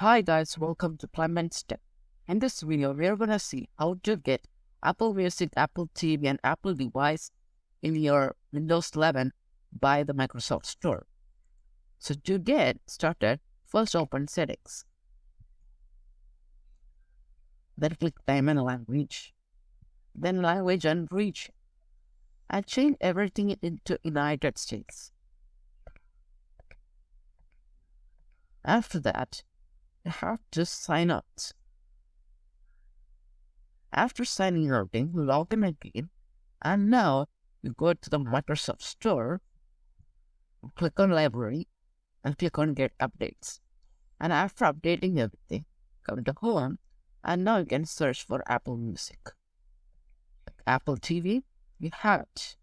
Hi guys, welcome to Clement Step. In this video, we're gonna see how to get Apple Music, Apple TV, and Apple device in your Windows 11 by the Microsoft Store. So to get started, first open settings. Then click time and language. Then language and region. And change everything into United States. After that, you have to sign out. After signing out, in, log in again, and now you go to the Microsoft Store, click on Library, and click on Get Updates. And after updating everything, come to Home, and now you can search for Apple Music. Apple TV, you have it,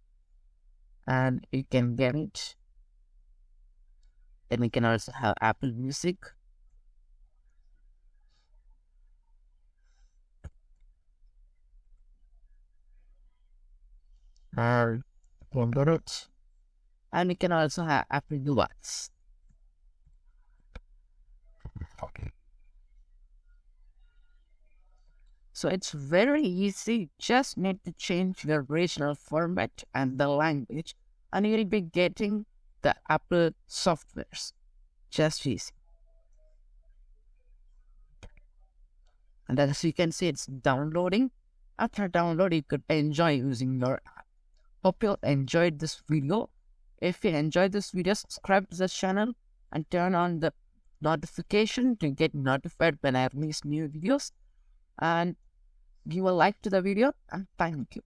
and you can get it. Then we can also have Apple Music, and it. And we can also have Apple device. So it's very easy. Just need to change the original format and the language, and you'll be getting the Apple softwares. Just easy. And as you can see, it's downloading. After download, you could enjoy using your app. Hope you enjoyed this video. If you enjoyed this video, subscribe to this channel and turn on the notification to get notified when I release new videos. And give a like to the video and thank you.